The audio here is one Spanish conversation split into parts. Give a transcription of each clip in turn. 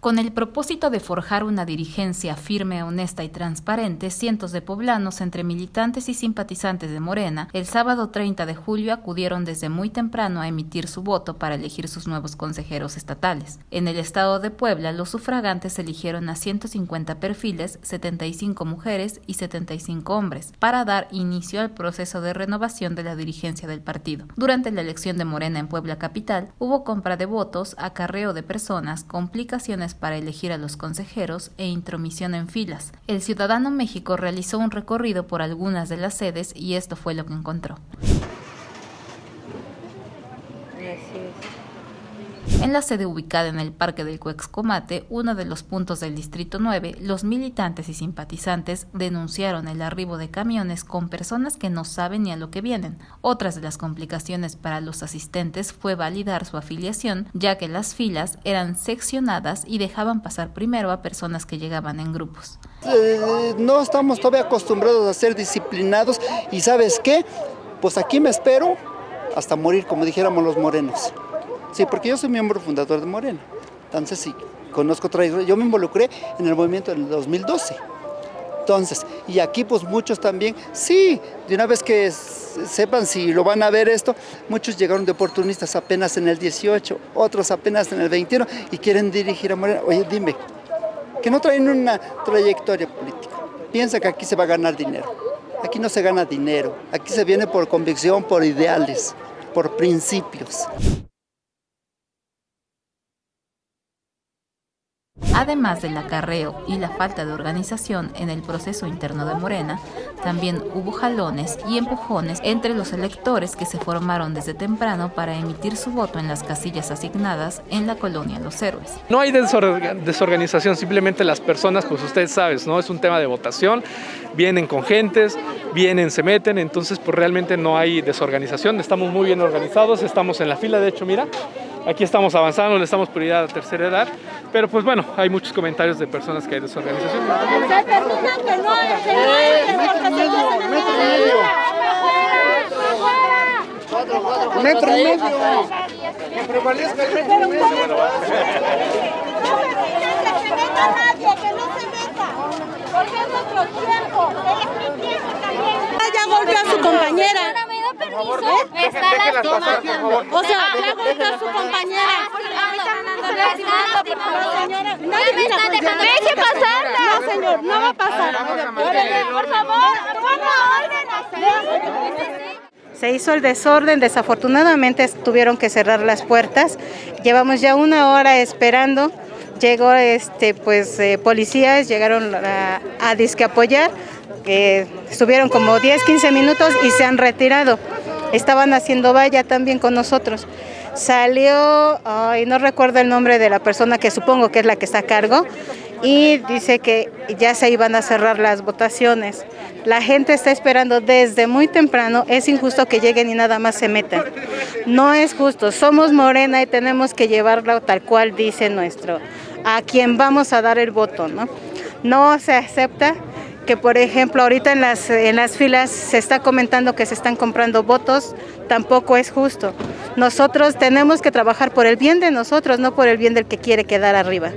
Con el propósito de forjar una dirigencia firme, honesta y transparente, cientos de poblanos, entre militantes y simpatizantes de Morena, el sábado 30 de julio acudieron desde muy temprano a emitir su voto para elegir sus nuevos consejeros estatales. En el estado de Puebla, los sufragantes eligieron a 150 perfiles, 75 mujeres y 75 hombres, para dar inicio al proceso de renovación de la dirigencia del partido. Durante la elección de Morena en Puebla Capital, hubo compra de votos, acarreo de personas, complicaciones para elegir a los consejeros e intromisión en filas. El Ciudadano México realizó un recorrido por algunas de las sedes y esto fue lo que encontró. En la sede ubicada en el Parque del Cuexcomate, uno de los puntos del Distrito 9, los militantes y simpatizantes denunciaron el arribo de camiones con personas que no saben ni a lo que vienen. Otras de las complicaciones para los asistentes fue validar su afiliación, ya que las filas eran seccionadas y dejaban pasar primero a personas que llegaban en grupos. Eh, no estamos todavía acostumbrados a ser disciplinados y ¿sabes qué? Pues aquí me espero hasta morir, como dijéramos los morenos. Sí, porque yo soy miembro fundador de Morena. Entonces, sí, conozco otra Yo me involucré en el movimiento en el 2012. Entonces, y aquí pues muchos también, sí, de una vez que sepan si lo van a ver esto, muchos llegaron de oportunistas apenas en el 18, otros apenas en el 21 y quieren dirigir a Morena. Oye, dime, que no traen una trayectoria política. Piensa que aquí se va a ganar dinero. Aquí no se gana dinero, aquí se viene por convicción, por ideales, por principios. Además del acarreo y la falta de organización en el proceso interno de Morena, también hubo jalones y empujones entre los electores que se formaron desde temprano para emitir su voto en las casillas asignadas en la colonia Los Héroes. No hay desorganización, simplemente las personas, pues ustedes saben, ¿no? es un tema de votación, vienen con gentes, vienen, se meten, entonces pues realmente no hay desorganización, estamos muy bien organizados, estamos en la fila, de hecho, mira, Aquí estamos avanzando, le estamos prioridad a la tercera edad, pero pues bueno, hay muchos comentarios de personas que hay desorganización. Metro y medio. Que prevalezca el metro y medio. Que no se meta, porque es nuestro tiempo, es mi tiempo también. Ya golpeó a su compañera. Está lastimando. O sea, ya golpeó a su compañera. Deje pasarla. No, señor, no va a pasar. Por favor, Se hizo el desorden, desafortunadamente tuvieron que cerrar las puertas. Llevamos ya una hora esperando. Llegó este pues eh, policías, llegaron a, a disque apoyar, que estuvieron como 10, 15 minutos y se han retirado estaban haciendo valla también con nosotros. Salió, ay, no recuerdo el nombre de la persona que supongo que es la que está a cargo, y dice que ya se iban a cerrar las votaciones. La gente está esperando desde muy temprano, es injusto que lleguen y nada más se metan. No es justo, somos Morena y tenemos que llevarlo tal cual dice nuestro, a quien vamos a dar el voto, ¿no? No se acepta que por ejemplo ahorita en las, en las filas se está comentando que se están comprando votos, tampoco es justo. Nosotros tenemos que trabajar por el bien de nosotros, no por el bien del que quiere quedar arriba.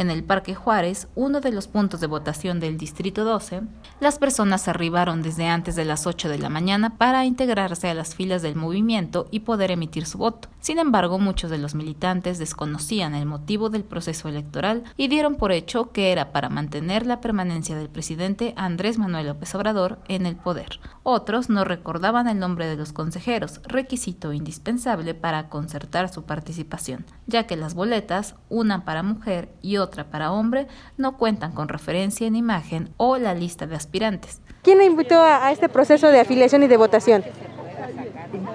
En el Parque Juárez, uno de los puntos de votación del Distrito 12, las personas arribaron desde antes de las 8 de la mañana para integrarse a las filas del movimiento y poder emitir su voto. Sin embargo, muchos de los militantes desconocían el motivo del proceso electoral y dieron por hecho que era para mantener la permanencia del presidente Andrés Manuel López Obrador en el poder. Otros no recordaban el nombre de los consejeros, requisito indispensable para concertar su participación, ya que las boletas, una para mujer y otra otra para hombre no cuentan con referencia en imagen o la lista de aspirantes. ¿Quién le invitó a, este proceso de afiliación y de votación?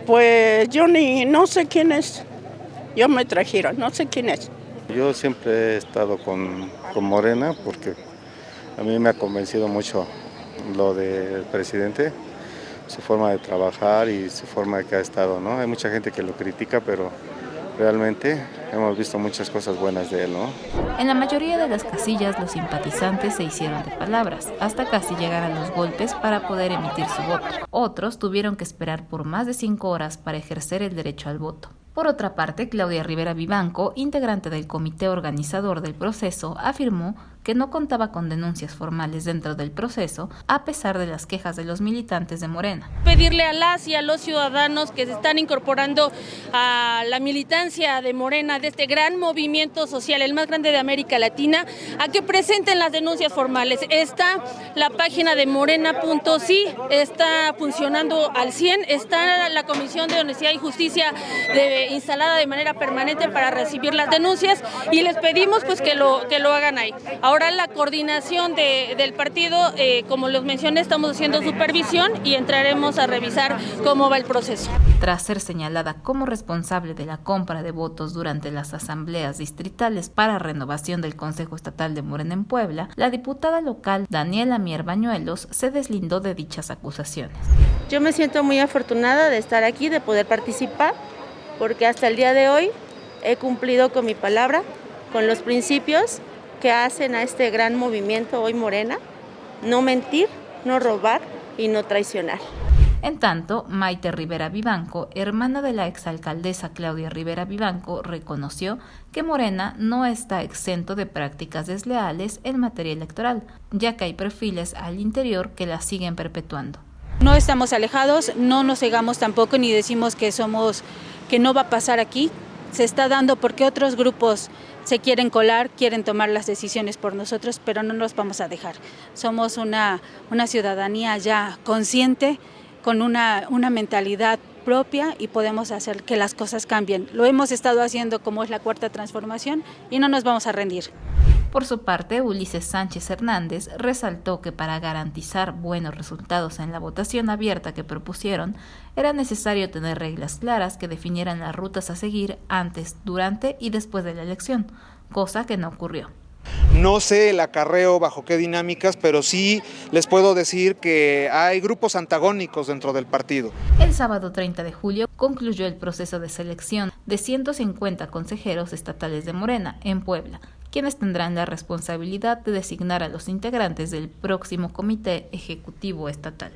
Pues yo ni, no sé quién es. Yo me trajeron, no sé quién es. Yo siempre he estado con, con Morena porque a mí me ha convencido mucho lo del presidente, su forma de trabajar y su forma de que ha estado. ¿no? Hay mucha gente que lo critica, pero realmente hemos visto muchas cosas buenas de él, ¿no? En la mayoría de las casillas los simpatizantes se hicieron de palabras, hasta casi llegar a los golpes para poder emitir su voto. Otros tuvieron que esperar por más de cinco horas para ejercer el derecho al voto. Por otra parte, Claudia Rivera Vivanco, integrante del comité organizador del proceso, afirmó que no contaba con denuncias formales dentro del proceso, a pesar de las quejas de los militantes de Morena. Pedirle a las y a los ciudadanos que se están incorporando a la militancia de Morena, de este gran movimiento social, el más grande de América Latina, a que presenten las denuncias formales. Está la página de morena.si, está funcionando al 100, está la Comisión de Honestidad y Justicia instalada de manera permanente para recibir las denuncias y les pedimos pues que lo, que lo hagan ahí. La coordinación del partido, eh, como los mencioné, estamos haciendo supervisión y entraremos a revisar cómo va el proceso. Tras ser señalada como responsable de la compra de votos durante las asambleas distritales para renovación del Consejo Estatal de Morena en Puebla, la diputada local Daniela Mier Bañuelos se deslindó de dichas acusaciones. Yo me siento muy afortunada de estar aquí, de poder participar, porque hasta el día de hoy he cumplido con mi palabra, con los principios que hacen a este gran movimiento hoy Morena, no mentir, no robar y no traicionar. En tanto, Maite Rivera Vivanco, hermana de la exalcaldesa Claudia Rivera Vivanco, reconoció que Morena no está exento de prácticas desleales en materia electoral, ya que hay perfiles al interior que la siguen perpetuando. No estamos alejados, no nos cegamos tampoco ni decimos que somos que no va a pasar aquí, se está dando porque otros grupos se quieren colar, quieren tomar las decisiones por nosotros, pero no nos vamos a dejar. Somos una, una ciudadanía ya consciente, con una, una mentalidad propia y podemos hacer que las cosas cambien. Lo hemos estado haciendo como es la cuarta transformación y no nos vamos a rendir. Por su parte, Ulises Sánchez Hernández resaltó que para garantizar buenos resultados en la votación abierta que propusieron, era necesario tener reglas claras que definieran las rutas a seguir antes, durante y después de la elección, cosa que no ocurrió. No sé el acarreo bajo qué dinámicas, pero sí les puedo decir que hay grupos antagónicos dentro del partido. El sábado 30 de julio concluyó el proceso de selección de 150 consejeros estatales de Morena en Puebla, quienes tendrán la responsabilidad de designar a los integrantes del próximo Comité Ejecutivo Estatal.